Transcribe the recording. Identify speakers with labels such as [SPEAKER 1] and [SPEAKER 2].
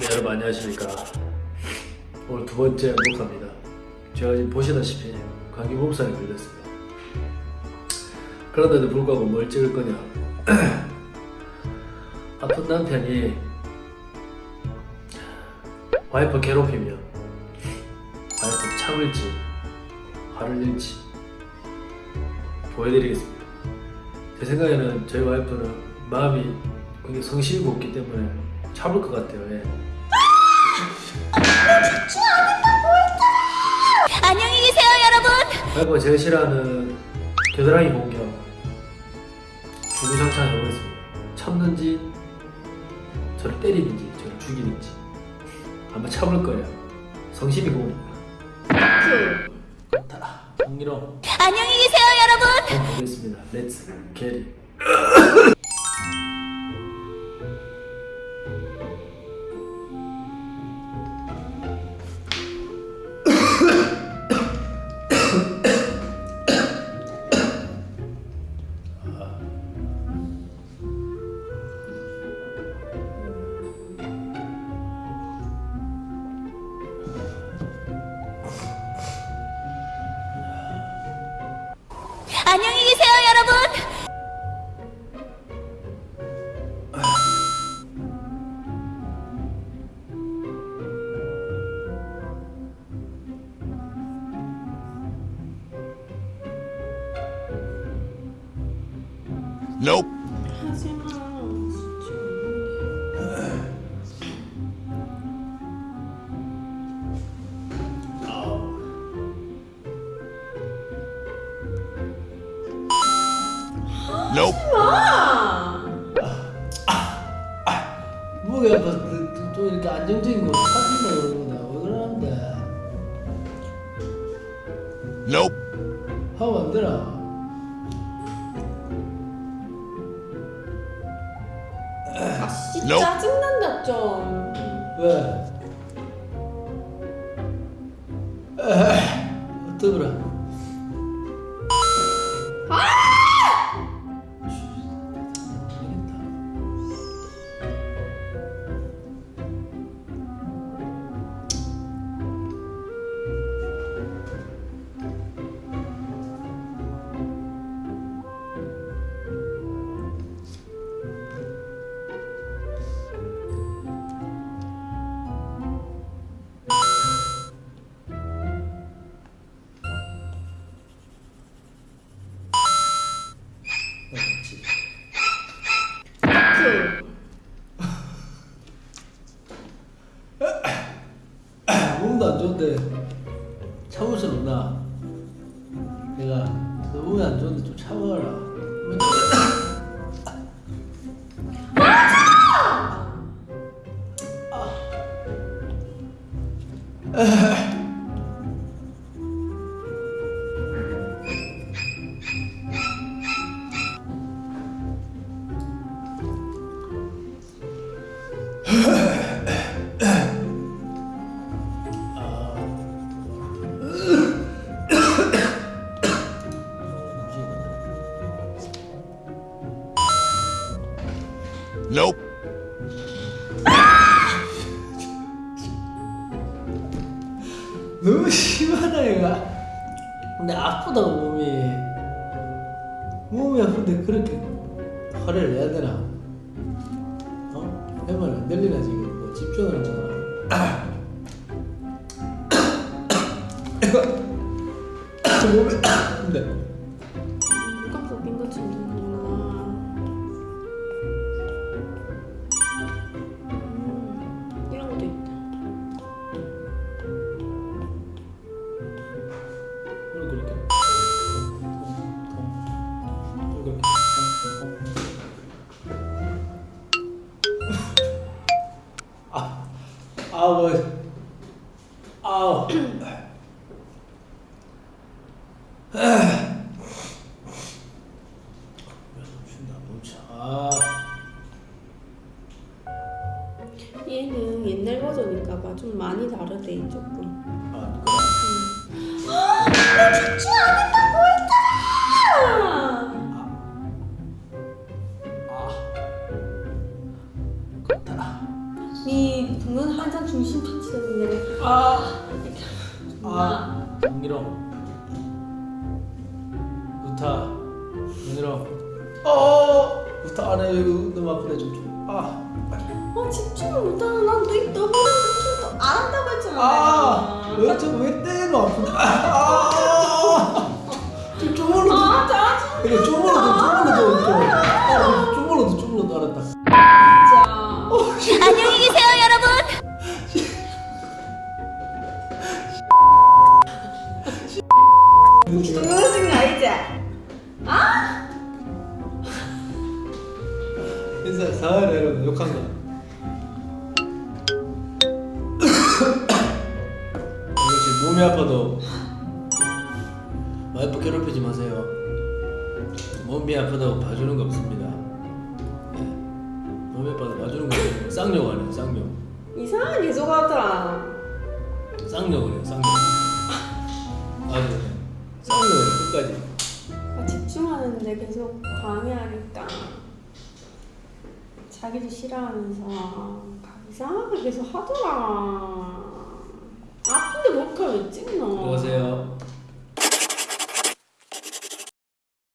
[SPEAKER 1] 네 여러분 안녕하십니까. 오늘 두 번째 녹화입니다. 제가 지금 보시다시피 감기 몸살에 걸렸어요 그런데도 불구하고 뭘 찍을 거냐. 아픈 남편이 와이프 괴롭히면 와이프 참을지 화를 낼지 보여드리겠습니다. 제 생각에는 저희 와이프는 마음이 굉장히 성실히 곱기 때문에 참을 것 같아요. 예.
[SPEAKER 2] 안녕히 계세요, 여러분.
[SPEAKER 1] 와이프가 제가 싫어하는 겨드랑이 공격. 주구장창 해보겠습니다. 참는지 저를 때리는지 저를 죽이는지. 아마 참을 거예요. 성심이 곱니다. 다. 홍기로
[SPEAKER 2] 안녕히 계세요, 여러분.
[SPEAKER 1] 보겠습니다. 렛츠 게리
[SPEAKER 2] 안녕히 계세요, 여러분.
[SPEAKER 3] Nope. Nope.
[SPEAKER 1] 목이 아파서 또, 또, 또 이렇게 안정적인 거 찾는다 그러는데 왜 그러는데
[SPEAKER 3] Nope.
[SPEAKER 1] 하면 안 되나
[SPEAKER 4] 아씨
[SPEAKER 3] Nope.
[SPEAKER 4] 짜증난다 좀
[SPEAKER 1] 왜? 어떡하라 몸도 안 좋은데 참을 수 없나? 내가 너 몸이 안 좋은데 좀 참아라.
[SPEAKER 3] Nope.
[SPEAKER 1] 너무 심하다 얘가. 근데 아프다고 몸이. 몸이 아픈데 그렇게 화를 내야 되나? 어? 내말 안 들리나 지금? 뭐 집중을 하잖아. 몸이 아, 아우. 멈춘다, 멈춰. 아,
[SPEAKER 4] 얘는 옛날 버전인가 봐 좀 많이 다르대 조금
[SPEAKER 1] 아,
[SPEAKER 4] 죽지 않았다고 했잖 니눈 한장 중심 터치는데.
[SPEAKER 1] 아, 아, 정기롱, 우타, 정기롱, 어, 우타 안에 여기 너무 아프네 좀 좀. 아,
[SPEAKER 4] 아 집중을 못하는 허리 좀안 한다고 했잖아
[SPEAKER 1] 아,
[SPEAKER 4] 내가.
[SPEAKER 1] 왜 저 왜 때는 아픈데? 아, 아, 좀 쪼물러도,
[SPEAKER 4] 아 짜증
[SPEAKER 1] 이거 쪼물러도 쪼물러
[SPEAKER 4] 동영상 알지?
[SPEAKER 1] 인사 사회를 여러분 욕한 거. 역시 몸이 아파도 와이프 괴롭히지 마세요. 몸이 아프다고 봐주는 거 없습니다. 예. 몸이 아파도 봐주는 거 없어요. 쌍욕 아니에요, 쌍욕.
[SPEAKER 4] 이상한 계속 하더라
[SPEAKER 1] 쌍욕을 해요, 쌍욕. 아주 쌍욕을 끝까지.
[SPEAKER 4] 아, 집중하는데 계속 방해하니까 자기도 싫어하면서 각 이상하게 계속 하더라. 아픈데 몰카 왜 찍냐